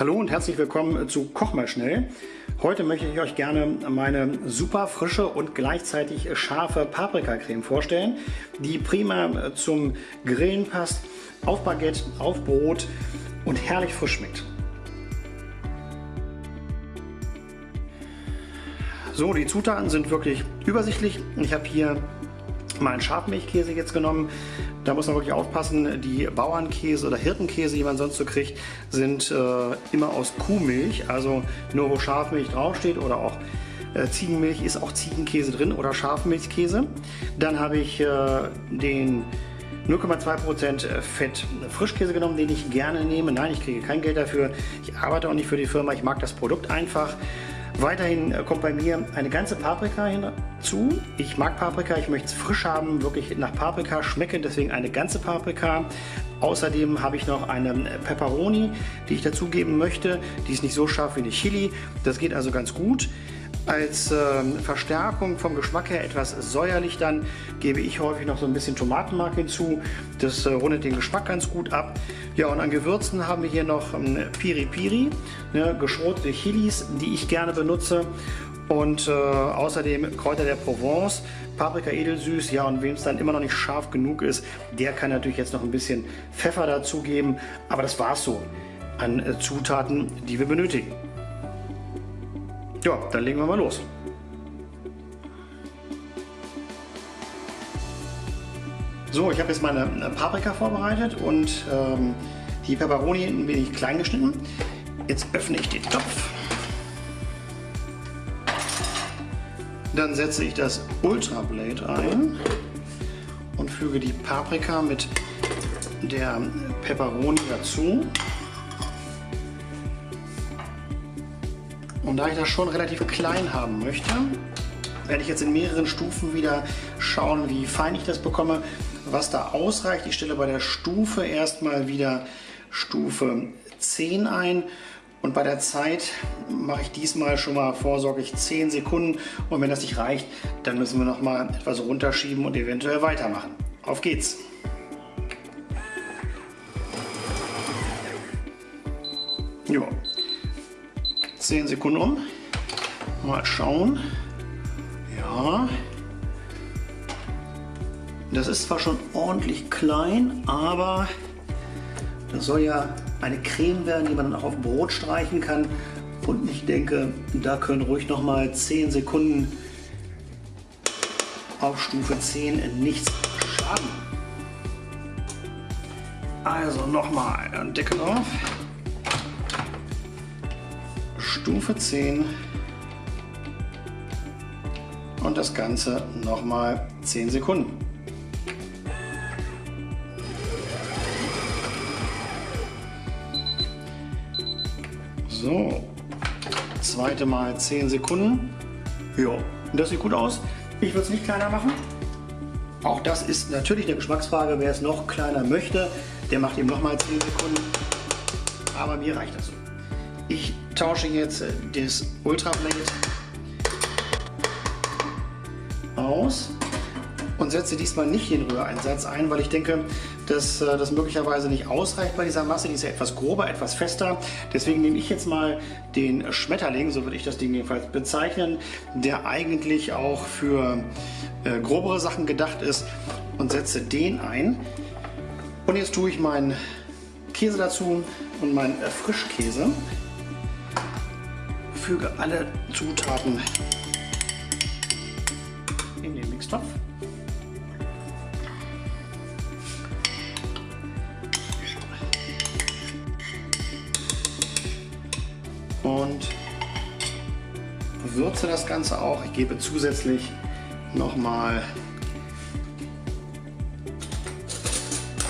Hallo und herzlich willkommen zu Koch mal schnell. Heute möchte ich euch gerne meine super frische und gleichzeitig scharfe Paprikacreme vorstellen, die prima zum Grillen passt, auf Baguette, auf Brot und herrlich frisch schmeckt. So, die Zutaten sind wirklich übersichtlich. Ich habe hier meinen Schafmilchkäse jetzt genommen. Da muss man wirklich aufpassen, die Bauernkäse oder Hirtenkäse, die man sonst so kriegt, sind äh, immer aus Kuhmilch. Also nur wo Schafmilch draufsteht oder auch äh, Ziegenmilch ist auch Ziegenkäse drin oder Schafmilchkäse. Dann habe ich äh, den 0,2% Fett Frischkäse genommen, den ich gerne nehme. Nein, ich kriege kein Geld dafür. Ich arbeite auch nicht für die Firma. Ich mag das Produkt einfach. Weiterhin äh, kommt bei mir eine ganze Paprika hinzu. Ich mag Paprika, ich möchte es frisch haben, wirklich nach Paprika schmecken, deswegen eine ganze Paprika. Außerdem habe ich noch eine Pepperoni, die ich dazugeben möchte. Die ist nicht so scharf wie eine Chili, das geht also ganz gut. Als äh, Verstärkung vom Geschmack her etwas säuerlich dann gebe ich häufig noch so ein bisschen Tomatenmark hinzu. Das äh, rundet den Geschmack ganz gut ab. Ja und an Gewürzen haben wir hier noch ähm, Piri Piri, ne, geschrotete Chilis, die ich gerne benutze. Und äh, außerdem Kräuter der Provence, Paprika edelsüß, ja und wem es dann immer noch nicht scharf genug ist, der kann natürlich jetzt noch ein bisschen Pfeffer dazugeben. Aber das war's so an äh, Zutaten, die wir benötigen. Ja, dann legen wir mal los. So, ich habe jetzt meine äh, Paprika vorbereitet und ähm, die Peperoni ein wenig klein geschnitten. Jetzt öffne ich den Topf. Dann setze ich das Ultra Blade ein und füge die Paprika mit der Peperoni dazu. Und da ich das schon relativ klein haben möchte, werde ich jetzt in mehreren Stufen wieder schauen, wie fein ich das bekomme, was da ausreicht. Ich stelle bei der Stufe erstmal wieder Stufe 10 ein und bei der Zeit mache ich diesmal schon mal vorsorglich 10 Sekunden und wenn das nicht reicht, dann müssen wir noch mal etwas runterschieben und eventuell weitermachen. Auf geht's! Ja, 10 Sekunden um. Mal schauen. Ja. Das ist zwar schon ordentlich klein, aber das soll ja eine Creme werden, die man dann auch auf Brot streichen kann. Und ich denke, da können ruhig noch mal 10 Sekunden auf Stufe 10 nichts schaden. Also nochmal Deckel drauf. Stufe 10 und das Ganze nochmal 10 Sekunden. So, zweite Mal 10 Sekunden. Ja, das sieht gut aus. Ich würde es nicht kleiner machen. Auch das ist natürlich eine Geschmacksfrage. Wer es noch kleiner möchte, der macht eben nochmal 10 Sekunden. Aber mir reicht das so. Ich tausche jetzt äh, das Ultra Blade aus und setze diesmal nicht den Rühreinsatz ein, weil ich denke, dass äh, das möglicherweise nicht ausreicht bei dieser Masse. Die ist ja etwas grober, etwas fester. Deswegen nehme ich jetzt mal den Schmetterling, so würde ich das Ding jedenfalls bezeichnen, der eigentlich auch für äh, grobere Sachen gedacht ist und setze den ein. Und jetzt tue ich meinen Käse dazu und meinen Frischkäse füge alle Zutaten in den Mixtopf. Und würze das Ganze auch. Ich gebe zusätzlich nochmal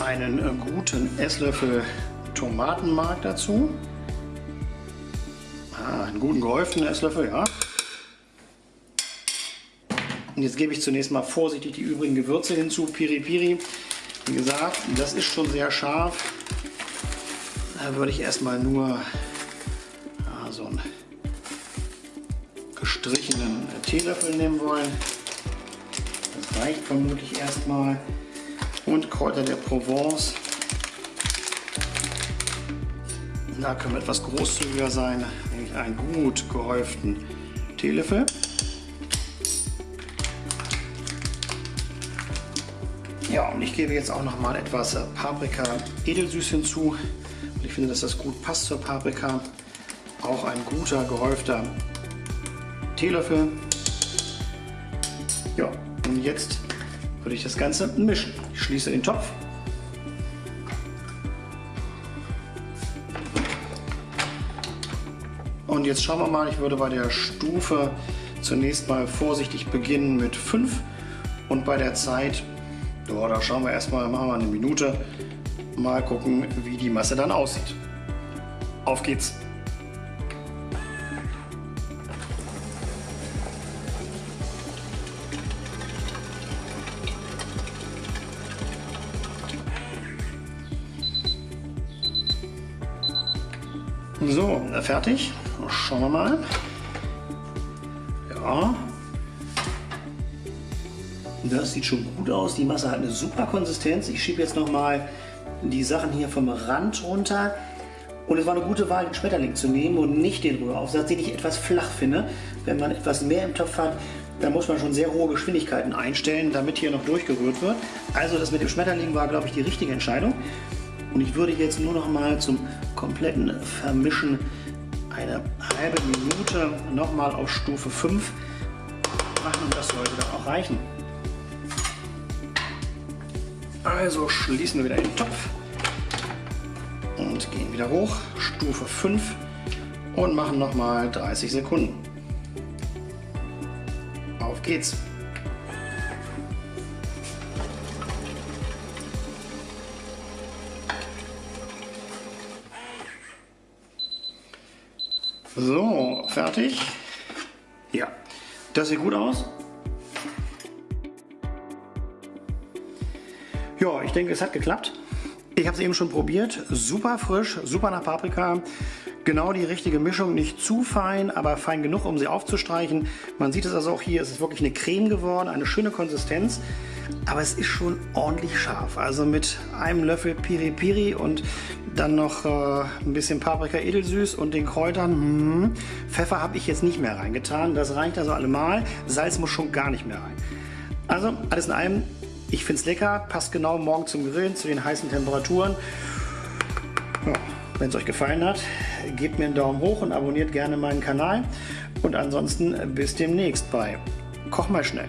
einen guten Esslöffel Tomatenmark dazu einen guten gehäuften Esslöffel, ja. Und jetzt gebe ich zunächst mal vorsichtig die übrigen Gewürze hinzu, Piri Piri. Wie gesagt, das ist schon sehr scharf. Da würde ich erstmal nur ja, so einen gestrichenen Teelöffel nehmen wollen. Das reicht vermutlich erstmal. Und Kräuter der Provence. Da können wir etwas großzügiger sein, einen gut gehäuften Teelöffel. Ja, und ich gebe jetzt auch noch mal etwas Paprika edelsüß hinzu. Und ich finde, dass das gut passt zur Paprika. Auch ein guter gehäufter Teelöffel. Ja, und jetzt würde ich das Ganze mischen. Ich schließe den Topf. Und jetzt schauen wir mal, ich würde bei der Stufe zunächst mal vorsichtig beginnen mit 5 und bei der Zeit, ja, da schauen wir erstmal, machen wir eine Minute, mal gucken, wie die Masse dann aussieht. Auf geht's! So, fertig. Schauen wir mal. Ja. Das sieht schon gut aus. Die Masse hat eine super Konsistenz. Ich schiebe jetzt noch mal die Sachen hier vom Rand runter. Und es war eine gute Wahl, den Schmetterling zu nehmen und nicht den Rühraufsatz, den ich etwas flach finde. Wenn man etwas mehr im Topf hat, dann muss man schon sehr hohe Geschwindigkeiten einstellen, damit hier noch durchgerührt wird. Also das mit dem Schmetterling war, glaube ich, die richtige Entscheidung. Und ich würde jetzt nur noch mal zum kompletten Vermischen eine halbe Minute noch mal auf Stufe 5 machen und das sollte dann auch reichen. Also schließen wir wieder den Topf und gehen wieder hoch, Stufe 5 und machen noch mal 30 Sekunden. Auf geht's! So, fertig. Ja, das sieht gut aus. Ja, ich denke, es hat geklappt. Ich habe es eben schon probiert. Super frisch, super nach Paprika. Genau die richtige Mischung, nicht zu fein, aber fein genug, um sie aufzustreichen. Man sieht es also auch hier, es ist wirklich eine Creme geworden, eine schöne Konsistenz. Aber es ist schon ordentlich scharf. Also mit einem Löffel Piri Piri und dann noch äh, ein bisschen Paprika edelsüß und den Kräutern. Hm, Pfeffer habe ich jetzt nicht mehr reingetan. Das reicht also allemal. Salz muss schon gar nicht mehr rein. Also alles in allem, ich finde es lecker. Passt genau morgen zum Grillen, zu den heißen Temperaturen. Ja, Wenn es euch gefallen hat, gebt mir einen Daumen hoch und abonniert gerne meinen Kanal. Und ansonsten bis demnächst bei Koch mal schnell.